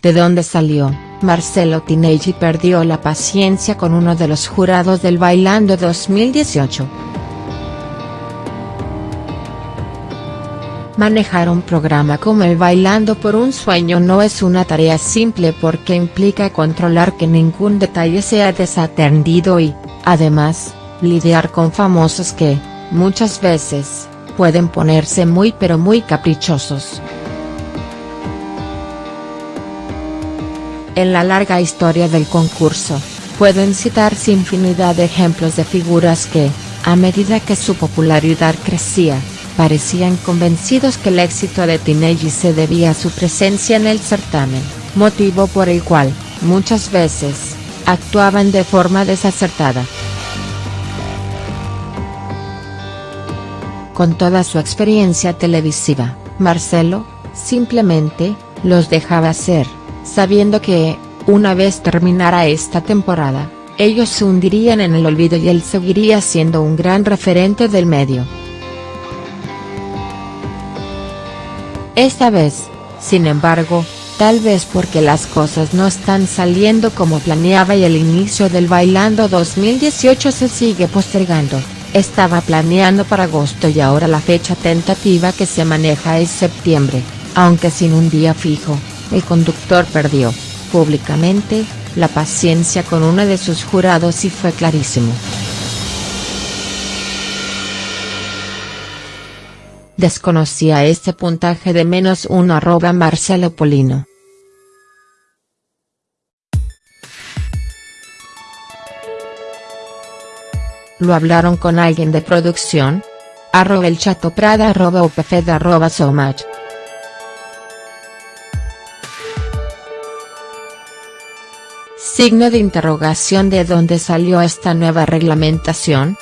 ¿De dónde salió? Marcelo Tinelli perdió la paciencia con uno de los jurados del Bailando 2018. Manejar un programa como el Bailando por un Sueño no es una tarea simple porque implica controlar que ningún detalle sea desatendido y, además, lidiar con famosos que, muchas veces, pueden ponerse muy pero muy caprichosos. En la larga historia del concurso, pueden citarse infinidad de ejemplos de figuras que, a medida que su popularidad crecía, parecían convencidos que el éxito de Tinelli se debía a su presencia en el certamen, motivo por el cual, muchas veces, actuaban de forma desacertada. Con toda su experiencia televisiva, Marcelo, simplemente, los dejaba ser sabiendo que, una vez terminara esta temporada, ellos se hundirían en el olvido y él seguiría siendo un gran referente del medio. Esta vez, sin embargo, tal vez porque las cosas no están saliendo como planeaba y el inicio del Bailando 2018 se sigue postergando, estaba planeando para agosto y ahora la fecha tentativa que se maneja es septiembre, aunque sin un día fijo el conductor perdió, públicamente, la paciencia con uno de sus jurados y fue clarísimo. Desconocía este puntaje de menos uno arroba Marcelo Polino. ¿Lo hablaron con alguien de producción? Arroba el arroba arroba so Signo de interrogación de dónde salió esta nueva reglamentación.